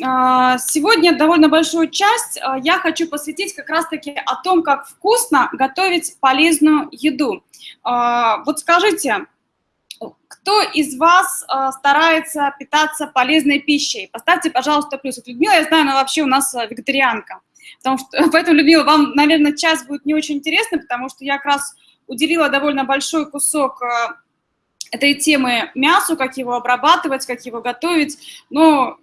А, сегодня довольно большую часть а, я хочу посвятить как раз-таки о том, как вкусно готовить полезную еду. А, вот скажите, кто из вас старается питаться полезной пищей? Поставьте, пожалуйста, плюс. Вот Людмила, я знаю, она вообще у нас вегетарианка. Потому что, поэтому, Людмила, вам, наверное, час будет не очень интересно, потому что я как раз уделила довольно большой кусок этой темы мясу, как его обрабатывать, как его готовить. Но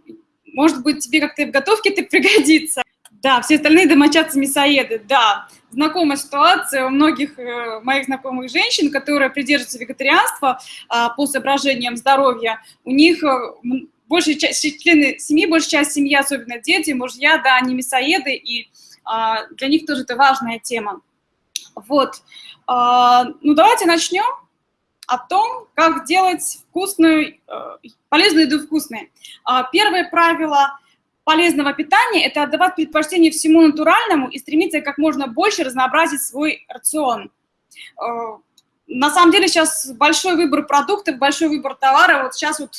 может быть, тебе как-то в готовке это пригодится. Да, все остальные домочадцы мясоеды, да. Знакомая ситуация у многих э, моих знакомых женщин, которые придерживаются вегетарианства э, по соображениям здоровья, у них э, большая часть, члены семьи, большая часть семьи, особенно дети, мужья, да, они мясоеды, и э, для них тоже это важная тема. Вот. Э, ну, давайте начнем о том, как делать вкусную, э, полезную еду вкусной. А, первое правило полезного питания – это отдавать предпочтение всему натуральному и стремиться как можно больше разнообразить свой рацион. Э, на самом деле сейчас большой выбор продуктов, большой выбор товара. Вот сейчас вот,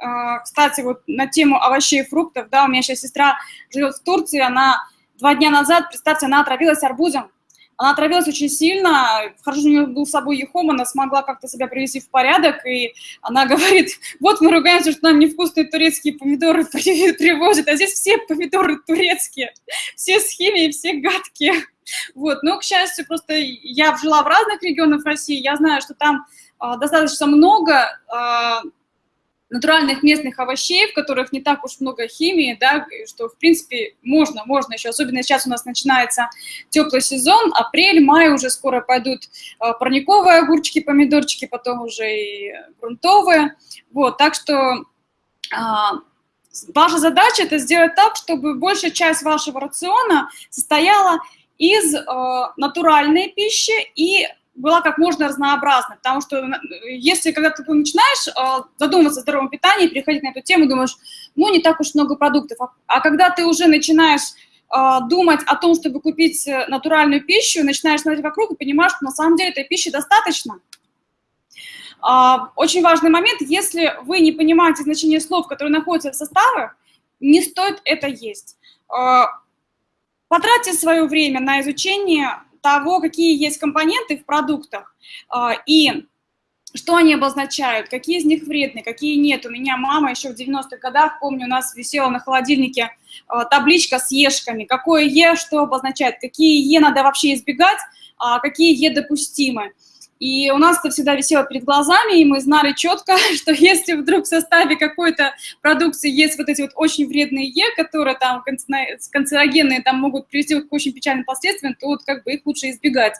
э, кстати, вот на тему овощей и фруктов, да, у меня сейчас сестра живет в Турции, она два дня назад, представьте, она отравилась арбузом. Она отравилась очень сильно, хорошо, у нее был с собой ехом, она смогла как-то себя привести в порядок, и она говорит, вот мы ругаемся, что нам невкусные турецкие помидоры привозят, а здесь все помидоры турецкие, все с химией, все гадкие. Вот, но, к счастью, просто я жила в разных регионах России, я знаю, что там а, достаточно много а, натуральных местных овощей, в которых не так уж много химии, да, что, в принципе, можно, можно еще, особенно сейчас у нас начинается теплый сезон, апрель, май уже скоро пойдут а, парниковые огурчики, помидорчики, потом уже и грунтовые, вот, так что а, ваша задача это сделать так, чтобы большая часть вашего рациона состояла из э, натуральной пищи и была как можно разнообразна, потому что э, если когда ты начинаешь э, задумываться о здоровом питании, переходить на эту тему, думаешь, ну, не так уж много продуктов, а, а когда ты уже начинаешь э, думать о том, чтобы купить натуральную пищу, начинаешь смотреть вокруг и понимаешь, что на самом деле этой пищи достаточно. А, очень важный момент, если вы не понимаете значение слов, которые находятся в составах, не стоит это есть. Потратьте свое время на изучение того, какие есть компоненты в продуктах а, и что они обозначают, какие из них вредны, какие нет. У меня мама еще в 90-х годах, помню, у нас висела на холодильнике а, табличка с ешками, какое Е что обозначает, какие Е надо вообще избегать, а какие Е допустимы. И у нас это всегда висело перед глазами, и мы знали четко, что если вдруг в составе какой-то продукции есть вот эти вот очень вредные Е, которые там канцерогенные, там могут привести к очень печальным последствиям, то вот как бы их лучше избегать.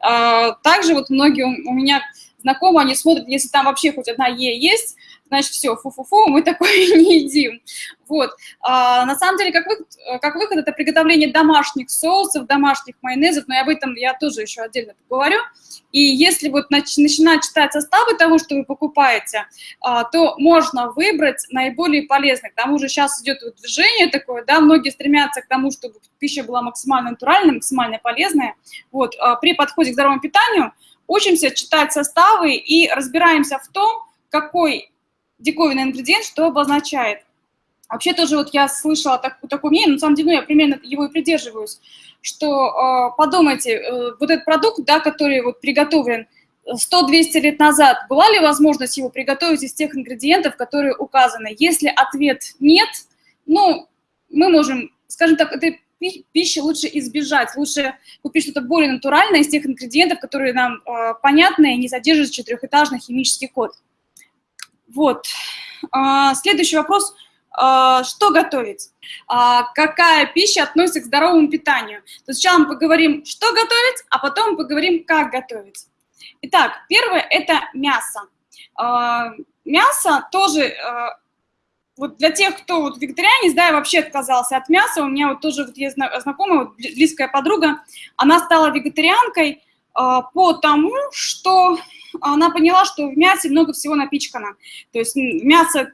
А, также вот многие у меня знакомые, они смотрят, если там вообще хоть одна Е есть, значит, все, фу-фу-фу, мы такое не едим. Вот. А, на самом деле, как выход, как выход, это приготовление домашних соусов, домашних майонезов, но об этом я тоже еще отдельно поговорю. И если вот нач начинать читать составы того, что вы покупаете, а, то можно выбрать наиболее полезный. К тому же сейчас идет вот движение такое, да, многие стремятся к тому, чтобы пища была максимально натуральной, максимально полезная. Вот. А, при подходе к здоровому питанию учимся читать составы и разбираемся в том, какой диковинный ингредиент что обозначает. Вообще тоже вот я слышала так, такое мнение, на самом деле ну, я примерно его и придерживаюсь, что э, подумайте, э, вот этот продукт, да, который вот приготовлен 100-200 лет назад, была ли возможность его приготовить из тех ингредиентов, которые указаны? Если ответ нет, ну, мы можем, скажем так, этой пищи лучше избежать, лучше купить что-то более натуральное из тех ингредиентов, которые нам э, понятны и не содержат четырехэтажный химический код. Вот. А, следующий вопрос. А, что готовить? А, какая пища относится к здоровому питанию? То сначала мы поговорим, что готовить, а потом поговорим, как готовить. Итак, первое – это мясо. Мясо тоже вот для тех, кто вот вегетарианец, да, я вообще отказался от мяса, у меня вот тоже вот есть знакомая, вот близкая подруга, она стала вегетарианкой э, по тому, что она поняла, что в мясе много всего напичкано. То есть мясо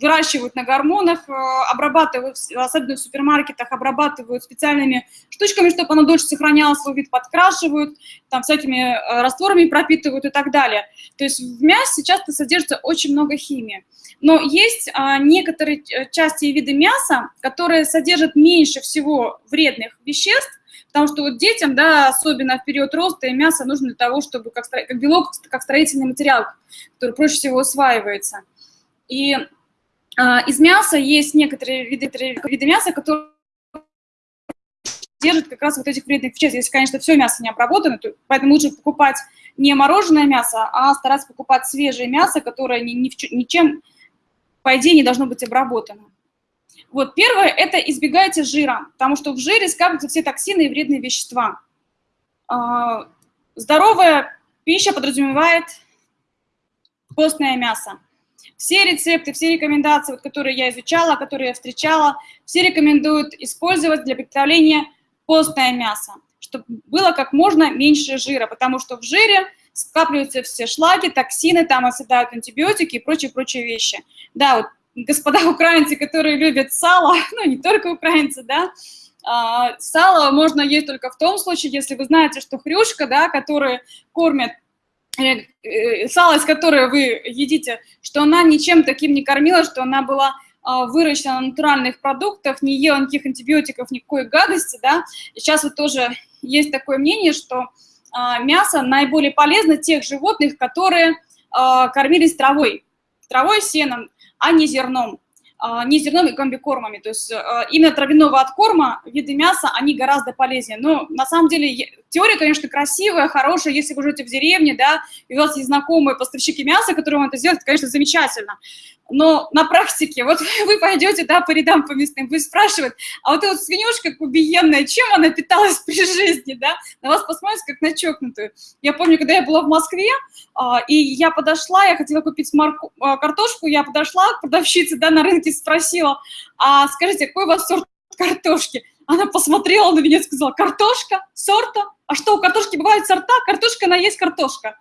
выращивают на гормонах, э, обрабатывают, особенно в супермаркетах, обрабатывают специальными штучками, чтобы оно дольше сохраняло свой вид, подкрашивают, там всякими э, растворами пропитывают и так далее. То есть в мясе часто содержится очень много химии. Но есть а, некоторые части и виды мяса, которые содержат меньше всего вредных веществ, Потому что вот детям, да, особенно в период роста, и мясо нужно для того, чтобы как, как белок, как строительный материал, который проще всего усваивается. И а, из мяса есть некоторые виды, виды мяса, которые держат как раз вот этих вредных веществ. Если, конечно, все мясо не обработано, то, поэтому лучше покупать не мороженое мясо, а стараться покупать свежее мясо, которое ни, ни, ничем, по идее, не должно быть обработано. Вот первое – это избегайте жира, потому что в жире скапливаются все токсины и вредные вещества. А, здоровая пища подразумевает постное мясо. Все рецепты, все рекомендации, вот, которые я изучала, которые я встречала, все рекомендуют использовать для приготовления постное мясо, чтобы было как можно меньше жира, потому что в жире скапливаются все шлаги, токсины, там оседают антибиотики и прочие-прочие вещи. Да, вот господа украинцы, которые любят сало, ну, не только украинцы, да, а, сало можно есть только в том случае, если вы знаете, что хрюшка, да, которую кормят, э, э, сало, из которой вы едите, что она ничем таким не кормила, что она была а, выращена на натуральных продуктах, не ела никаких антибиотиков, никакой гадости, да. И сейчас вот тоже есть такое мнение, что а, мясо наиболее полезно тех животных, которые кормились травой, травой, сеном, а не зерном. А, не зерном и комбикормами. То есть а, именно травяного откорма виды мяса, они гораздо полезнее. Но на самом деле теория, конечно, красивая, хорошая, если вы живете в деревне, да, и у вас есть знакомые поставщики мяса, которые вам это сделают, это, конечно, замечательно. Но на практике, вот вы пойдете, да, по рядам по местным, вы спрашивают, а вот эта свинюшка убиенная, чем она питалась при жизни, да, на вас посмотрят как на чокнутую. Я помню, когда я была в Москве, а, и я подошла, я хотела купить марку, а, картошку, я подошла к продавщице, да, на рынке спросила, а скажите, какой у вас сорт картошки? Она посмотрела на меня и сказала, картошка, сорта? А что, у картошки бывают сорта? Картошка, она есть картошка.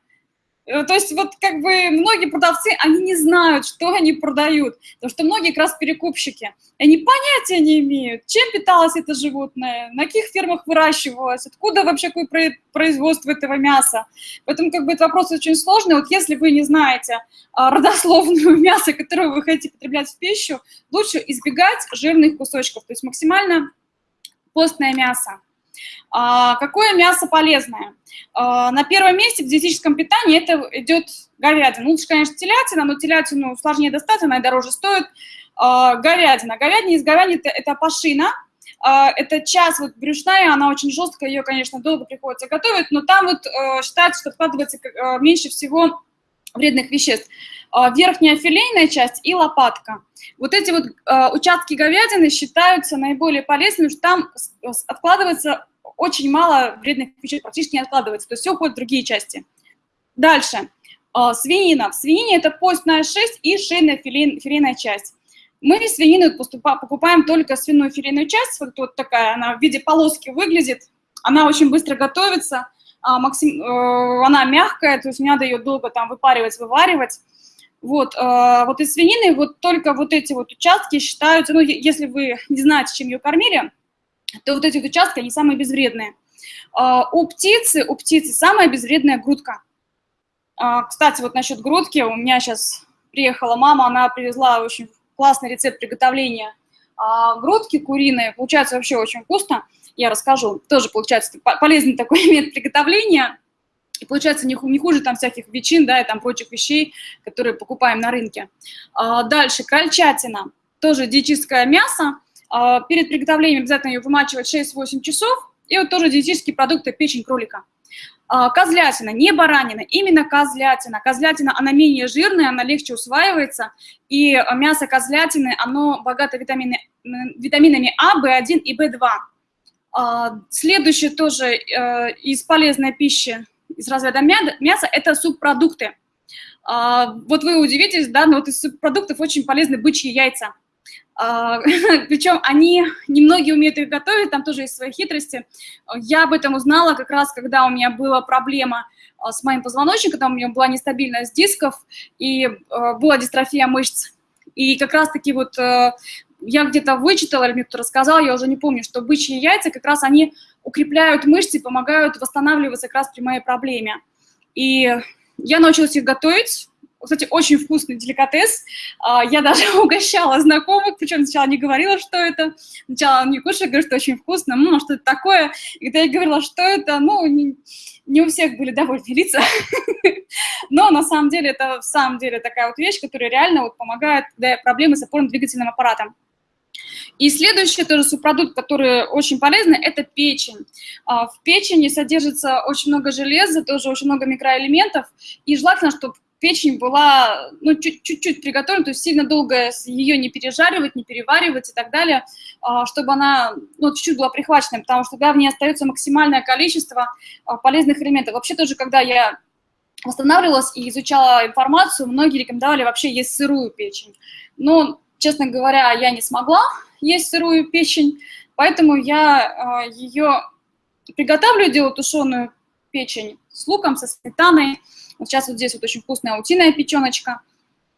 Э, то есть вот как бы многие продавцы, они не знают, что они продают, потому что многие как раз перекупщики. Они понятия не имеют, чем питалось это животное, на каких фермах выращивалось, откуда вообще какое производство этого мяса. Поэтому как бы этот вопрос очень сложный. Вот если вы не знаете а, родословную мяса, которое вы хотите потреблять в пищу, лучше избегать жирных кусочков, то есть максимально постное мясо. А, какое мясо полезное? А, на первом месте в диетическом питании это идет говядина. Лучше, конечно, телятина, но телятину сложнее достать, она и дороже стоит. А, говядина. Говядина из говядины это, пашина, это часть вот брюшная, она очень жесткая, ее, конечно, долго приходится готовить, но там вот э, считается, что откладывается э, меньше всего вредных веществ. Верхняя филейная часть и лопатка. Вот эти вот э, участки говядины считаются наиболее полезными, что там откладывается очень мало вредных веществ, практически не откладывается, то есть все уходит в другие части. Дальше. Э, свинина. В свинине это постная шесть и шейная филейная часть. Мы свинину покупаем только свиную филейную часть, вот, вот такая, она в виде полоски выглядит, она очень быстро готовится, а, максим, э, она мягкая, то есть не надо ее долго там выпаривать, вываривать. Вот, э, вот из свинины вот только вот эти вот участки считаются, ну, если вы не знаете, чем ее кормили, то вот эти вот участки, они самые безвредные. Э, у птицы, у птицы самая безвредная грудка. Э, кстати, вот насчет грудки, у меня сейчас приехала мама, она привезла очень классный рецепт приготовления грудки куриной, получается вообще очень вкусно, я расскажу. Тоже получается полезный такой метод приготовления, и получается не, не хуже там всяких ветчин, да, и там прочих вещей, которые покупаем на рынке. А, дальше, крольчатина, тоже диетическое мясо. А, перед приготовлением обязательно ее вымачивать 6-8 часов. И вот тоже диетические продукты, печень кролика. А, козлятина, не баранина, именно козлятина. Козлятина, она менее жирная, она легче усваивается. И мясо козлятины, оно богато витамины, витаминами А, В1 и В2. А, следующее тоже э, из полезной пищи из разряда мяса – это субпродукты. А, вот вы удивитесь, да, но вот из субпродуктов очень полезны бычьи яйца. А, причем они, немногие умеют их готовить, там тоже есть свои хитрости. Я об этом узнала как раз, когда у меня была проблема с моим позвоночником, там у меня была нестабильность дисков и была дистрофия мышц. И как раз-таки вот э, я где-то вычитала, или мне кто-то рассказал, я уже не помню, что бычьи яйца как раз они укрепляют мышцы, помогают восстанавливаться как раз при моей проблеме. И я научилась их готовить, кстати, очень вкусный деликатес. А, я даже угощала знакомых, причем сначала не говорила, что это. Сначала не кушаю, говорю, что очень вкусно. Ну, что это такое? И когда я говорила, что это, ну, не, не у всех были довольны лица. Но на самом деле это в самом деле такая вот вещь, которая реально вот помогает, когда проблемы с опорно-двигательным аппаратом. И следующий тоже субпродукт, который очень полезный, это печень. А, в печени содержится очень много железа, тоже очень много микроэлементов, и желательно, чтобы печень была ну, чуть-чуть приготовлена, то есть сильно долго ее не пережаривать, не переваривать и так далее, а, чтобы она ну, чуть-чуть была прихвачена, потому что тогда в ней остается максимальное количество а, полезных элементов. Вообще тоже, когда я восстанавливалась и изучала информацию, многие рекомендовали вообще есть сырую печень. Но, честно говоря, я не смогла есть сырую печень, поэтому я а, ее приготавливаю, делаю тушеную печень с луком, со сметаной, вот сейчас вот здесь вот очень вкусная утиная печеночка.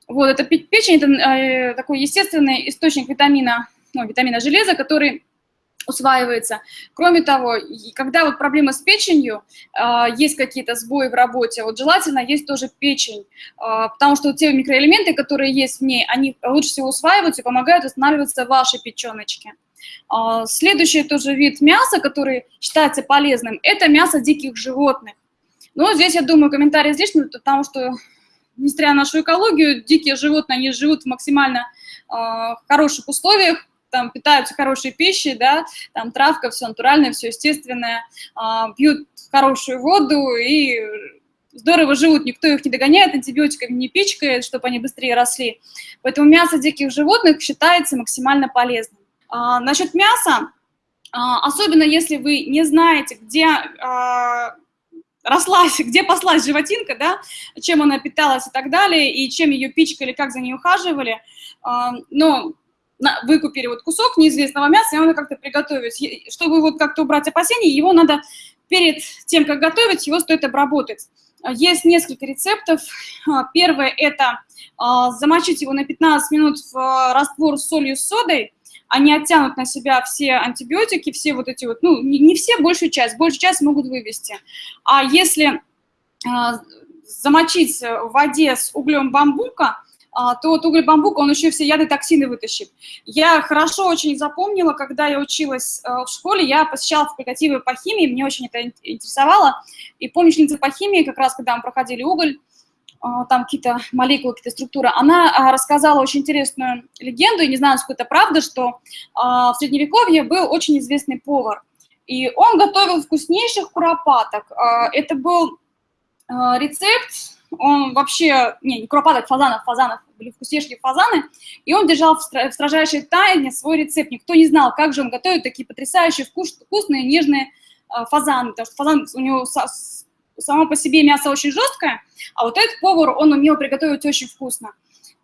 Вот, это печень, это э, такой естественный источник витамина, ну, витамина железа, который усваивается. Кроме того, когда вот проблема с печенью, э, есть какие-то сбои в работе, вот желательно есть тоже печень, э, потому что те микроэлементы, которые есть в ней, они лучше всего усваиваются и помогают восстанавливаться вашей печеночке. Э, следующий тоже вид мяса, который считается полезным, это мясо диких животных. Но здесь, я думаю, комментарий излишний, потому что, несмотря на нашу экологию, дикие животные, они живут в максимально э, хороших условиях, там питаются хорошей пищей, да, там травка, все натуральное, все естественное, э, пьют хорошую воду и здорово живут, никто их не догоняет, антибиотиками не пичкает, чтобы они быстрее росли. Поэтому мясо диких животных считается максимально полезным. А, насчет мяса, а, особенно если вы не знаете, где а, рослась, где паслась животинка, да, чем она питалась и так далее, и чем ее пичкали, как за ней ухаживали. Но вы купили вот кусок неизвестного мяса, и надо как-то приготовить. Чтобы вот как-то убрать опасения, его надо перед тем, как готовить, его стоит обработать. Есть несколько рецептов. Первое – это замочить его на 15 минут в раствор с солью с содой, они оттянут на себя все антибиотики, все вот эти вот, ну, не, все, большую часть, большую часть могут вывести. А если замочить в воде с углем бамбука, то вот уголь бамбука, он еще все яды, токсины вытащит. Я хорошо очень запомнила, когда я училась э, в школе, я посещала факультативы по химии, мне очень это интересовало. И помню, ученица по химии, как раз когда мы проходили уголь, а, там какие-то молекулы, какие-то структуры, она а, рассказала очень интересную легенду, и не знаю, насколько это правда, что а, в Средневековье был очень известный повар, и он готовил вкуснейших куропаток. Это был рецепт, он вообще, не, не куропаток, фазанов, фазанов, были вкуснейшие фазаны, и он держал в строжайшей тайне свой рецепт. Никто не знал, как же он готовит такие потрясающие, вкусные, нежные фазаны, потому что фазан у него само по себе мясо очень жесткое, а вот этот повар, он умел приготовить очень вкусно.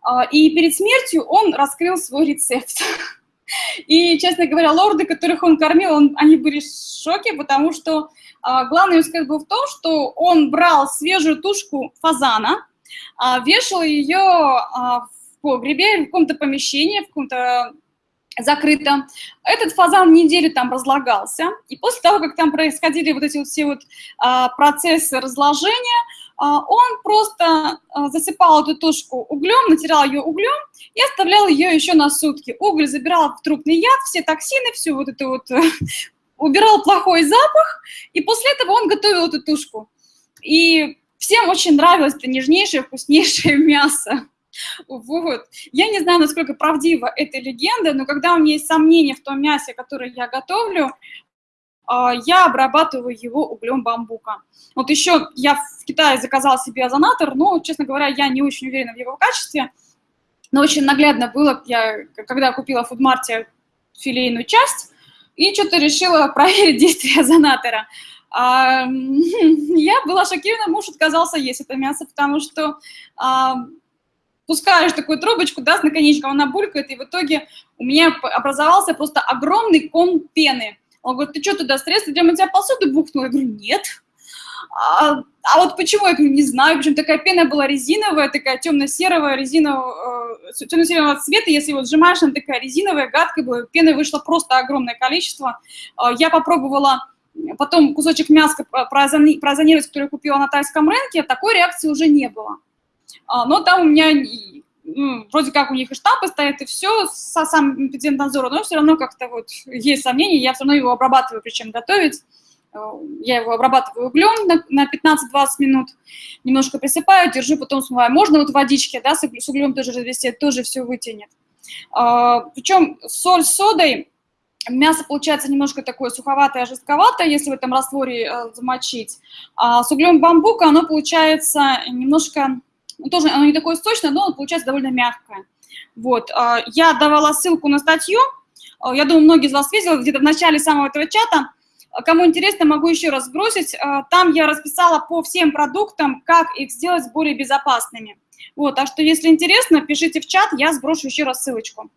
А, и перед смертью он раскрыл свой рецепт. И, честно говоря, лорды, которых он кормил, он, они были в шоке, потому что главный успех был в том, что он брал свежую тушку фазана, а, вешал ее а, в погребе, в каком-то помещении, в каком-то закрыто. Этот фазан неделю там разлагался, и после того, как там происходили вот эти вот все вот а, процессы разложения, а, он просто а, засыпал эту тушку углем, натирал ее углем и оставлял ее еще на сутки. Уголь забирал в трупный яд, все токсины, все вот это вот, убирал плохой запах, и после этого он готовил эту тушку. И всем очень нравилось это нежнейшее, вкуснейшее мясо. Вот. Я не знаю, насколько правдива эта легенда, но когда у меня есть сомнения в том мясе, которое я готовлю, а, я обрабатываю его углем бамбука. Вот еще я в Китае заказала себе озонатор, но, честно говоря, я не очень уверена в его качестве, но очень наглядно было, я, когда купила в фудмарте филейную часть, и что-то решила проверить действие озонатора. А, я была шокирована, муж отказался есть это мясо, потому что а, пускаешь такую трубочку, да, с наконечком, она булькает, и в итоге у меня образовался просто огромный ком пены. Он говорит, ты что туда средства для мытья посуды бухнул? Я говорю, нет. А, а вот почему, я не знаю, причем такая пена была резиновая, такая темно-серого, резинового, э, темно-серого цвета, если вот сжимаешь, она такая резиновая, гадкая была, пены вышло просто огромное количество. Э, я попробовала потом кусочек мяска прозонировать, который я купила на тайском рынке, такой реакции уже не было. А, но там у меня ну, вроде как у них и штампы стоят, и все, со сам надзора, но все равно как-то вот есть сомнения, я все равно его обрабатываю, причем готовить. Я его обрабатываю углем на, на 15-20 минут, немножко присыпаю, держу, потом смываю. Можно вот водички, да, с углем тоже развести, тоже все вытянет. А, причем соль с содой, мясо получается немножко такое суховатое, жестковатое, если в этом растворе э, замочить. А с углем бамбука оно получается немножко ну, тоже оно не такое сочное, но оно получается довольно мягкое. Вот, а, я давала ссылку на статью, а, я думаю, многие из вас видели, где-то в начале самого этого чата, а, Кому интересно, могу еще раз сбросить. Там я расписала по всем продуктам, как их сделать более безопасными. Вот, так что, если интересно, пишите в чат, я сброшу еще раз ссылочку.